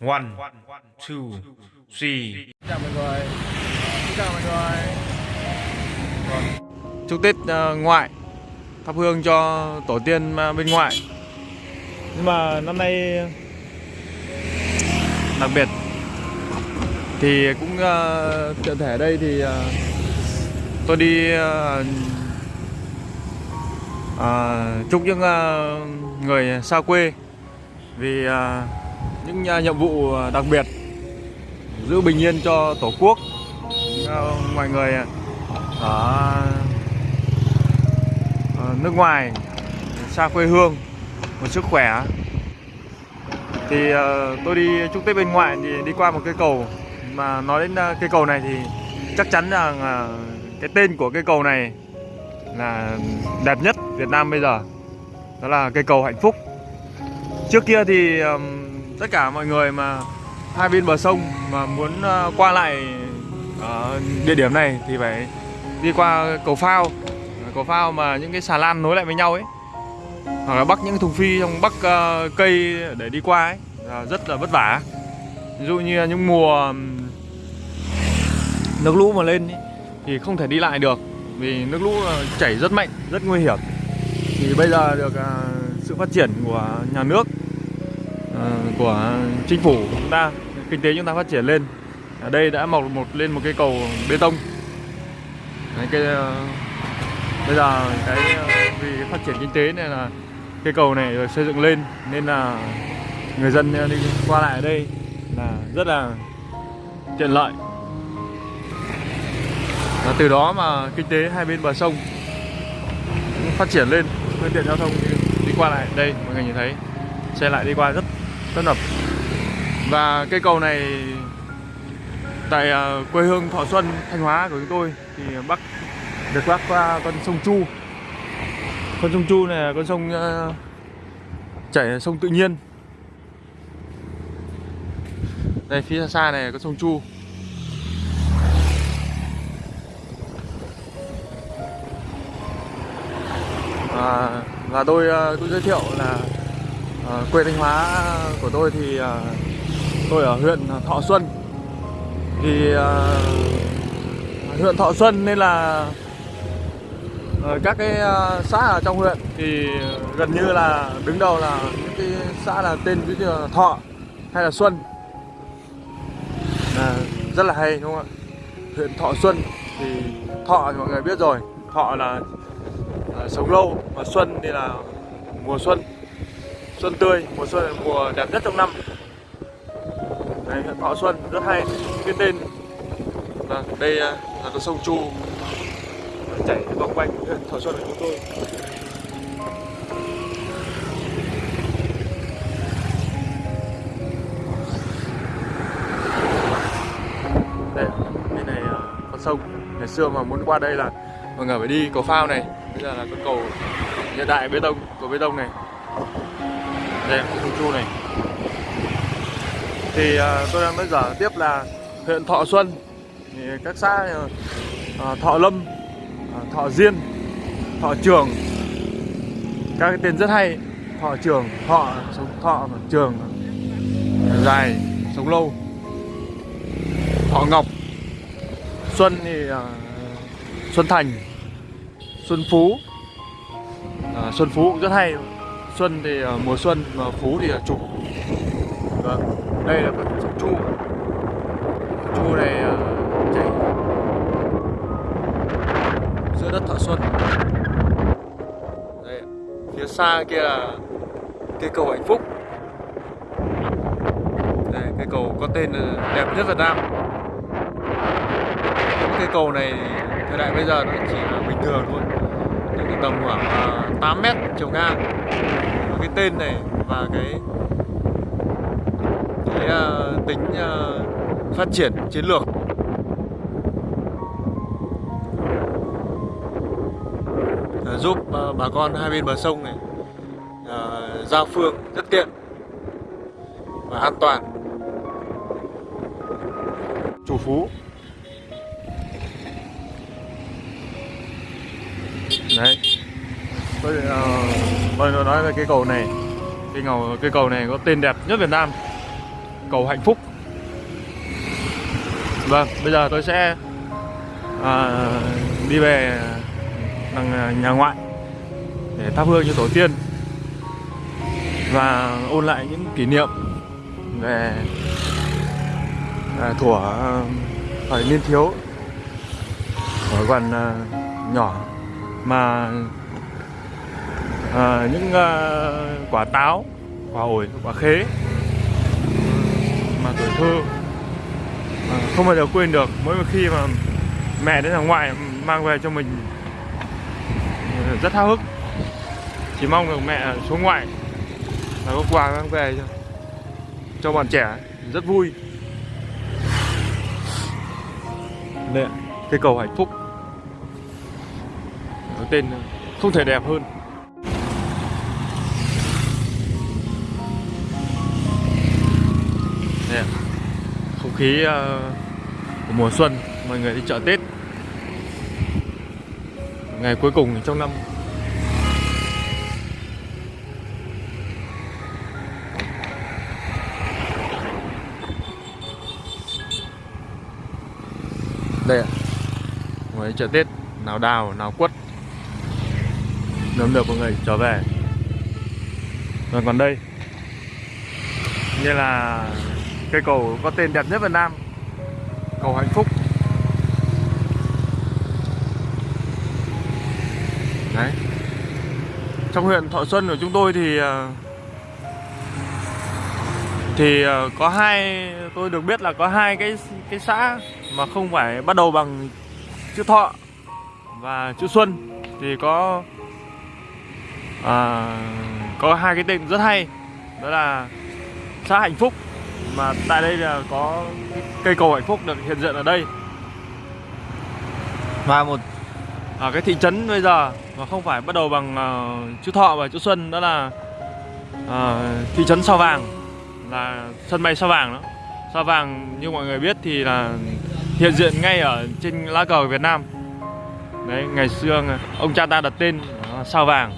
One, two, three. chào mọi người Xin chào mọi người Vâng. chúc tết ờ, ngoại thắp hương cho tổ tiên ờ, bên ngoại nhưng mà năm nay đặc biệt thì cũng uh, tiện thể ở đây thì ờ, tôi đi ờ, ờ, chúc những ờ, người xa quê vì ờ, những à, nhiệm vụ à, đặc biệt giữ bình yên cho tổ quốc. Mọi người à, ở nước ngoài, xa quê hương, một sức khỏe. Thì tôi đi chúc tết bên ngoại thì đi qua một cây cầu. Mà nói đến cây cầu này thì chắc chắn rằng cái tên của cây cầu này là đẹp nhất Việt Nam bây giờ. Đó là cây cầu hạnh phúc. Trước kia thì tất cả mọi người mà hai bên bờ sông mà muốn ờ, qua lại ờ, địa điểm này thì phải đi qua cầu phao. Cầu phao mà những cái xà lan nối lại với nhau ấy. Hoặc là bắt những thùng phi trong bắc ờ, cây để đi qua ấy. Là rất là vất vả. Ví dụ như những mùa nước lũ mà lên ấy, thì không thể đi lại được vì nước lũ chảy rất mạnh rất nguy hiểm. Thì bây giờ được sự phát triển của nhà nước Ờ, của chính phủ chúng ta kinh tế chúng ta phát triển lên. Ở đây đã mọc một lên một cái cầu bê tông. Đấy, cái ờ, bây giờ cái ờ, vì phát triển kinh tế nên là cây cầu này được xây dựng lên nên là người dân đi qua lại ở đây là rất là tiện lợi. Và từ đó mà kinh tế hai bên bờ sông phát triển lên phương tiện giao thông đi qua lại đây mọi người nhìn thấy xe lại đi qua rất tấp nập và cây cầu này tại à, quê hương Thọ Xuân Thanh Hóa của chúng tôi thì bắc được bắc qua con sông Chu. Con sông Chu này là con sông uh, chảy sông tự nhiên. Đây phía xa này có sông Chu. À, và tôi uh, tôi giới thiệu là à, quê Thanh Hóa của tôi thì à, tôi ở huyện Thọ Xuân. Thì à, huyện Thọ Xuân nên là à, các cái à, xã ở trong huyện thì gần như là đứng đầu là những cái xã là tên ví dụ là Thọ hay là Xuân. À, rất là hay đúng không ạ? Huyện Thọ Xuân thì Thọ thì mọi người biết rồi. Thọ là là sống lâu và Xuân thì là mùa xuân xuân tươi, mùa xuân là mùa đẹp nhất trong năm. Đây huyện Thọ Xuân rất hay. Cái tên vâng đây à, là con sông Chu. Chảy vòng quanh huyện Thọ Xuân của chúng tôi. Đây, bên này à, con sông. Ngày xưa mà muốn qua đây là mọi người phải đi cầu phao này. Bây giờ là con cầu hiện đại bê tông, cầu bê tông này. Dạ. đây là Chu này. Thì à, tôi đang nói dở tiếp là huyện Thọ Xuân thì các xã à, Thọ Lâm à, Thọ Diên Thọ Trường. Các cái tên rất hay Thọ Trường Thọ sống Thọ Trường dài sống lâu. Thọ Ngọc Xuân thì à, Xuân Thành Xuân Phú. À, Xuân Phú cũng rất hay. Xuân thì ờ, mùa xuân mà Phú thì là chủ. Vâng đây là con Chu Chu này ờ, chảy giữa đất Thọ Xuân. Đây, phía xa kia là cây cầu hạnh phúc. Đây, cây cầu có tên là đẹp nhất Việt Nam. Những cây cầu này, thời đại bây giờ nó chỉ là bình thường thôi. Tầm khoảng ờ, 8 mét chiều ngang cái tên này và cái cái uh, tính uh, phát triển chiến lược. Uh, giúp uh, bà con hai bên bờ sông này uh, giao phương rất tiện và an toàn. Chủ phú. Đấy. Tôi uh, tôi nói về cái cầu này cái cầu cái cầu này có tên đẹp nhất Việt Nam. Cầu hạnh phúc. Vâng bây giờ tôi sẽ à, đi về đằng nhà ngoại để thắp hương cho tổ tiên và ôn lại những kỷ niệm về à, thuở thời niên thiếu ở còn à, nhỏ mà à, những à, quả táo quả ổi quả khế mà tuổi thơ. À, không bao giờ quên được. Mỗi khi mà mẹ đến hàng ngoại mang về cho mình rất háo hức. Chỉ mong được mẹ xuống ngoại là có quà mang về cho cho bọn trẻ. Rất vui. Đây cây cầu hạnh phúc tên không thể đẹp hơn. Khí ờ, của mùa xuân, mọi người đi chợ Tết. Ngày cuối cùng trong năm. Đây ạ. Ngoài chợ Tết, nào đào, nào quất. Nấm được mọi người, trở về. Rồi còn đây. Như là cây cầu có tên đẹp nhất Việt Nam. Cầu hạnh phúc. Đấy. Trong huyện Thọ Xuân của chúng tôi thì ờ, thì ờ, có hai tôi được biết là có hai cái cái xã mà không phải bắt đầu bằng chữ Thọ và chữ Xuân. Thì có à, có hai cái tên rất hay. Đó là xã Hạnh Phúc mà tại đây là có cây cầu hạnh phúc được hiện diện ở đây. Và một ở cái thị trấn bây giờ mà không phải bắt đầu bằng uh, chữ Thọ và chữ Xuân đó là uh, thị trấn Sao Vàng là sân bay Sao Vàng đó. Sao Vàng như mọi người biết thì là hiện diện ngay ở trên lá cờ Việt Nam. Đấy ngày xưa ông cha ta đặt tên Sao Vàng.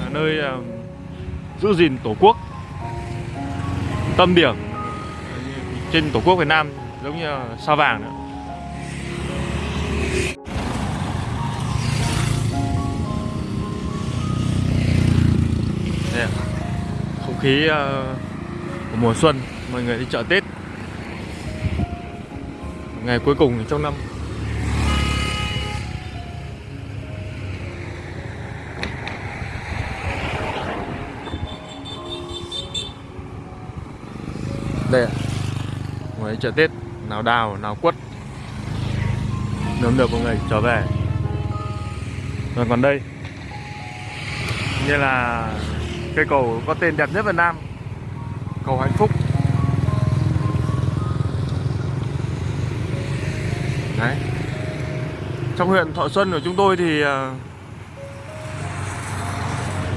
Là nơi uh, giữ gìn tổ quốc tâm điểm trên tổ quốc Việt Nam giống như sao vàng nữa. Đây, không khí ờ, của mùa xuân mọi người đi chợ Tết. Ngày cuối cùng trong năm. Đây ạ. Ngoài chợ Tết, nào đào, nào quất. Nấm được mọi người, trở về. Rồi còn đây. Như là cây cầu có tên đẹp nhất Việt Nam. Cầu hạnh phúc. Đấy. Trong huyện Thọ Xuân của chúng tôi thì ờ,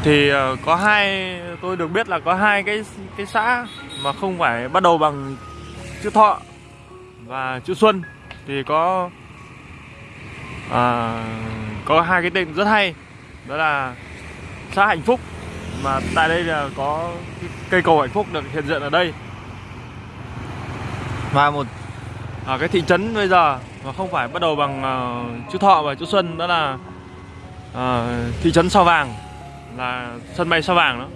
thì ờ, có hai, tôi được biết là có hai cái cái xã mà không phải bắt đầu bằng chữ Thọ và chữ Xuân thì có à, có hai cái tên rất hay. Đó là xã Hạnh Phúc mà tại đây là có cây cầu hạnh phúc được hiện diện ở đây. Và một ở cái thị trấn bây giờ mà không phải bắt đầu bằng uh, chữ Thọ và chữ Xuân đó là uh, thị trấn Sao Vàng là sân bay Sao Vàng đó.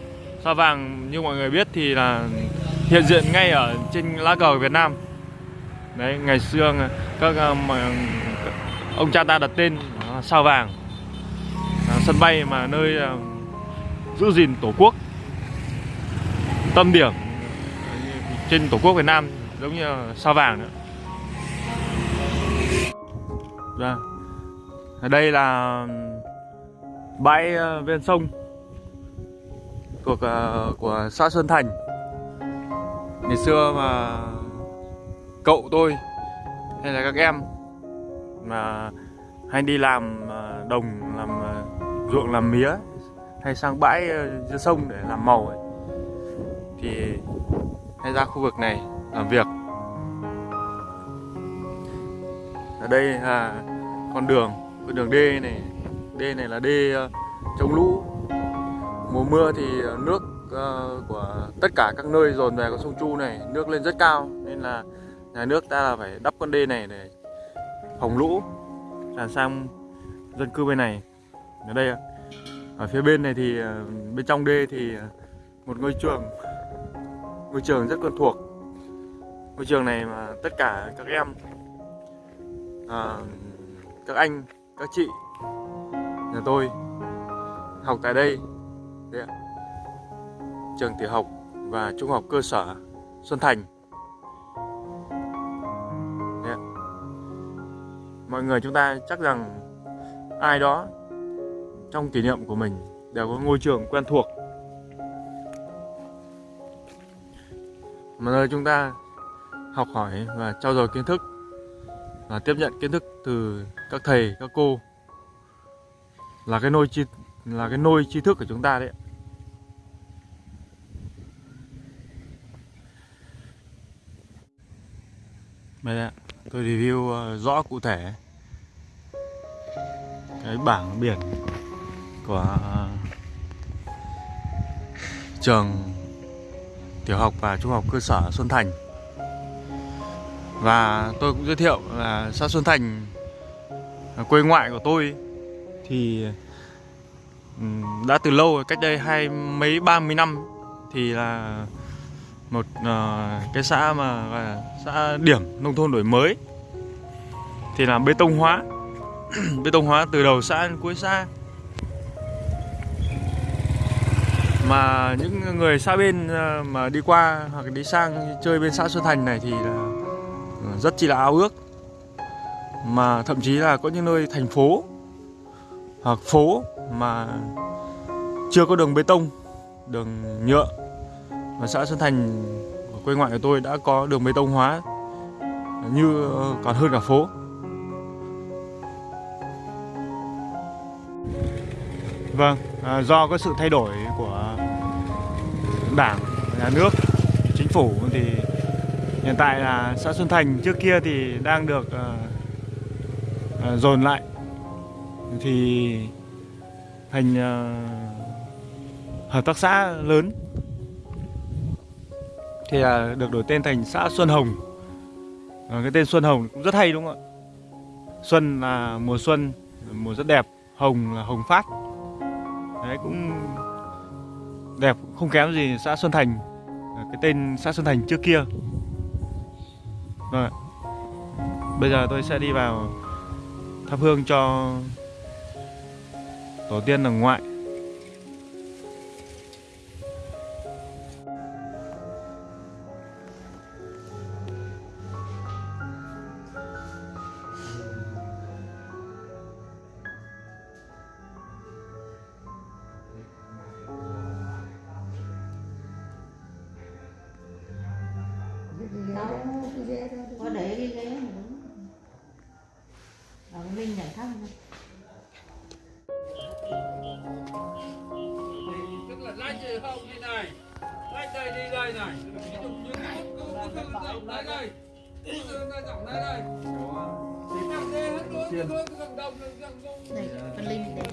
Sao Vàng như mọi người biết thì là hiện diện ngay ở trên lá cờ Việt Nam. Đấy, ngày xưa các ờ, ông cha ta đặt tên sao vàng. Ờ, sân bay mà nơi ờ, giữ gìn tổ quốc. Tâm điểm trên tổ quốc Việt Nam giống như sao vàng nữa Vâng. Dạ. ở đây là, bãi ven sông thuộc của xã Sơn Thành ngày xưa mà cậu tôi hay là các em mà hay đi làm à, đồng, làm à, ruộng, làm mía hay sang bãi ờ, giữa dưới sông để làm màu ấy, thì hay ra khu vực này làm việc. Ở đây là con đường con đường đê này đê này là đê ờ, chống lũ. Mùa mưa thì ờ, nước Ờ, của tất cả các nơi dồn về con sông Chu này nước lên rất cao nên là nhà nước ta là phải đắp con đê này để phòng lũ tràn sang dân cư bên này ở đây ạ. ở phía bên này thì ờ, bên trong đê thì ờ, một ngôi trường ngôi trường rất quen thuộc ngôi trường này mà tất cả các em à, các anh các chị nhà tôi học tại đây Đấy ạ trường tiểu học và trung học cơ sở Xuân Thành. Yeah. mọi người chúng ta chắc rằng ai đó trong kỷ niệm của mình đều có ngôi trường quen thuộc. Mà nơi chúng ta học hỏi và trao dồi kiến thức và tiếp nhận kiến thức từ các thầy, các cô là cái nôi chi, là cái nôi tri thức của chúng ta đấy đây ạ tôi review ờ, rõ cụ thể. Cái bảng biển của ờ, trường tiểu học và trung học cơ sở Xuân Thành. Và tôi cũng giới thiệu là xã Xuân Thành quê ngoại của tôi thì đã từ lâu rồi, cách đây hai mấy ba mươi năm thì là một uh, cái xã mà gọi là xã điểm nông thôn đổi mới thì là bê tông hóa. Bê tông hóa từ đầu xã đến cuối xã. Mà những người xa bên ờ, mà đi qua hoặc đi sang chơi bên xã Xuân Thành này thì là ờ, rất chỉ là ao ước. Mà thậm chí là có những nơi thành phố hoặc phố mà chưa có đường bê tông đường nhựa và xã Xuân Thành của quê ngoại của tôi đã có đường bê tông hóa như ờ, còn hơn cả phố. Vâng, à, do có sự thay đổi của đảng, nhà nước, chính phủ thì hiện tại là xã Xuân Thành trước kia thì đang được à, à, dồn lại. Thì thành à, hợp tác xã lớn thì là được đổi tên thành xã Xuân Hồng. À, cái tên Xuân Hồng cũng rất hay đúng không ạ? Xuân là mùa xuân mùa rất đẹp Hồng là hồng phát. Đấy cũng đẹp không kém gì xã Xuân Thành à, cái tên xã Xuân Thành trước kia. Vâng ạ. bây giờ tôi sẽ đi vào thắp hương cho tổ tiên ở ngoại. Để cho Linh thăm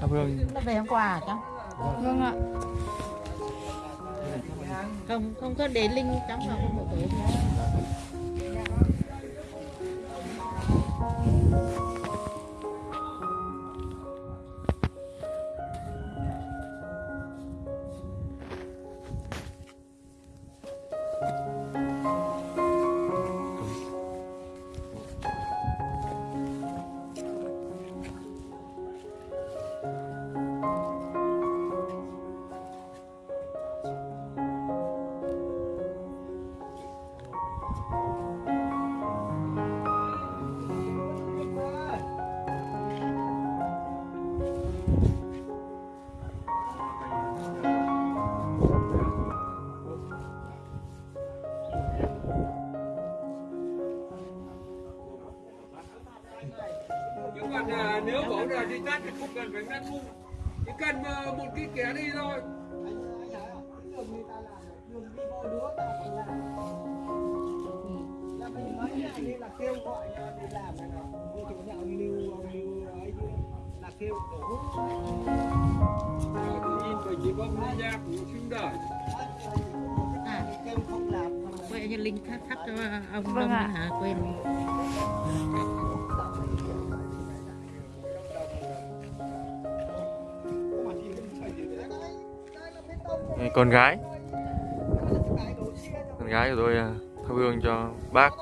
thắp hương nó về hôm qua à cháu? Vâng ạ. Không không có để Linh cháu vào không một tổ không cần phải ngắt thu chỉ cần à, một cái kẻ đi thôi. Là kêu gọi để làm này nọ vô chỗ nào lưu ông lưu ấy là kêu đổ tự nhiên bởi chỉ bom lên giáp nó sinh đời à quay như linh thắt thắt cho ông Vâng Đông ạ. hả? Quên Đây, con gái. Con gái của tôi à, thắp hương cho bác.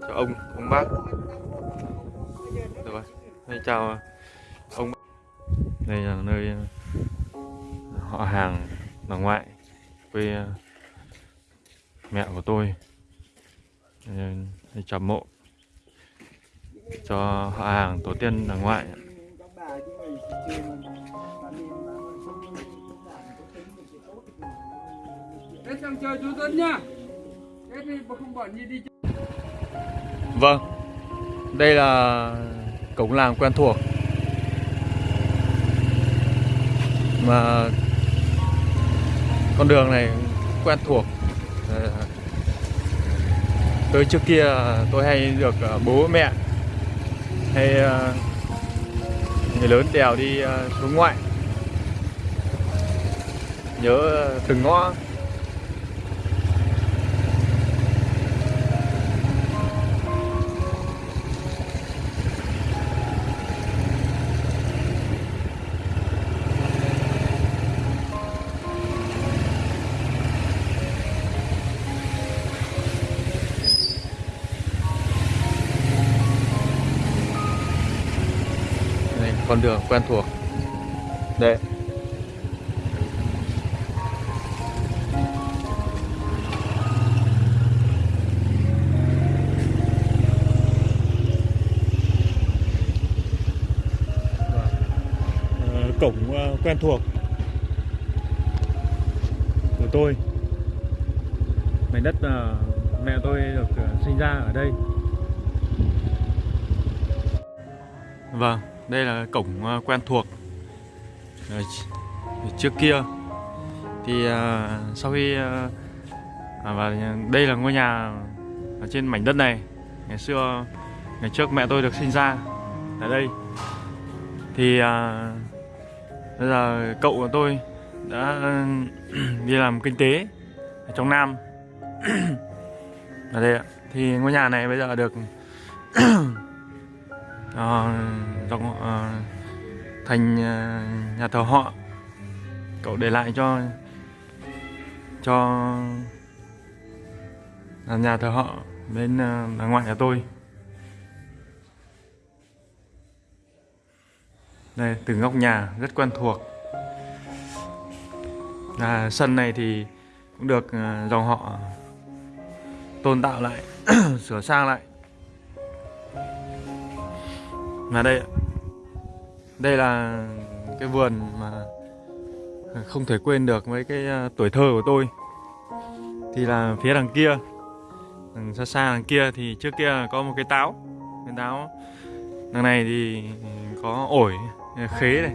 Cho ông ông bác. Rồi. Đây chào ông đây là nơi à, họ hàng bà ngoại quê à, mẹ của tôi. Đây, đây chào mộ. Cho họ hàng tổ tiên bà ngoại Thế sang chơi chú Tuấn nha Thế không bỏ gì đi Vâng Đây là cổng làng quen thuộc. Mà Con đường này quen thuộc. Ờ, tới trước kia tôi hay được ờ, bố mẹ Hay ờ, Người lớn đèo đi xuống ngoại. Nhớ từng ngõ. Con đường quen thuộc. Đây Ờ, cổng ờ, quen thuộc của tôi. Mảnh đất ờ, mẹ tôi được sinh ra ở đây. Vâng, đây là cổng ờ, quen thuộc. Trước kia Thì ờ, sau khi ờ, à, Và đây là ngôi nhà Ở trên mảnh đất này. Ngày xưa Ngày trước mẹ tôi được sinh ra Ở đây. Thì Bây giờ cậu của tôi Đã đi làm kinh tế Ở trong Nam. Ở đây ạ. Thì ngôi nhà này bây giờ được uh, dòng họ ờ, thành ờ, nhà thờ họ. Cậu để lại cho cho nhà thờ họ bên đằng bà ngoại nhà tôi. Đây từng góc nhà rất quen thuộc. À, sân này thì cũng được dòng họ tôn tạo lại sửa sang lại. Là đây ạ đây là cái vườn mà không thể quên được với cái à, tuổi thơ của tôi. Thì là phía đằng kia, đằng xa xa đằng kia thì trước kia có một cái táo. Cái táo, đằng này thì có ổi, khế này.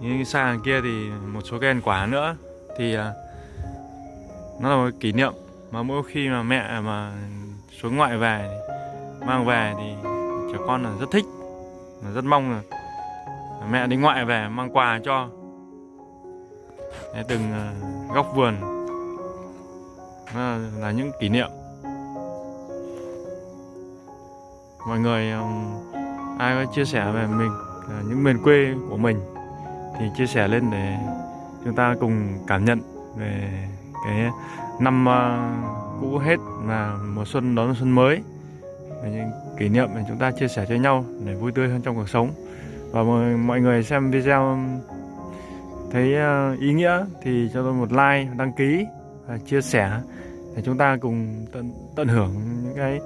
Nhưng xa đằng kia thì một số cây ăn quả nữa. Thì à, nó là một kỷ niệm mà mỗi khi mà mẹ mà xuống ngoại về, mang về thì trẻ con là rất thích rất mong là mẹ đi ngoại về mang quà cho. Đấy, từng ờ, góc vườn. Là, là những kỷ niệm. Mọi người ai có chia sẻ về mình ờ, những miền quê của mình thì chia sẻ lên để chúng ta cùng cảm nhận về cái năm ờ, cũ hết và mùa xuân đón xuân mới. Về những kỷ niệm mà chúng ta chia sẻ cho nhau để vui tươi hơn trong cuộc sống và mọi, mọi người xem video thấy ờ, ý nghĩa thì cho tôi một like đăng ký và chia sẻ để chúng ta cùng tận tận hưởng những cái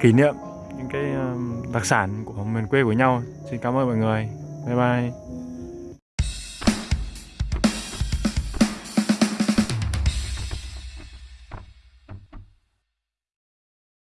kỷ niệm những cái ờ, đặc sản của miền quê của nhau. Xin cảm ơn mọi người. Bye bye.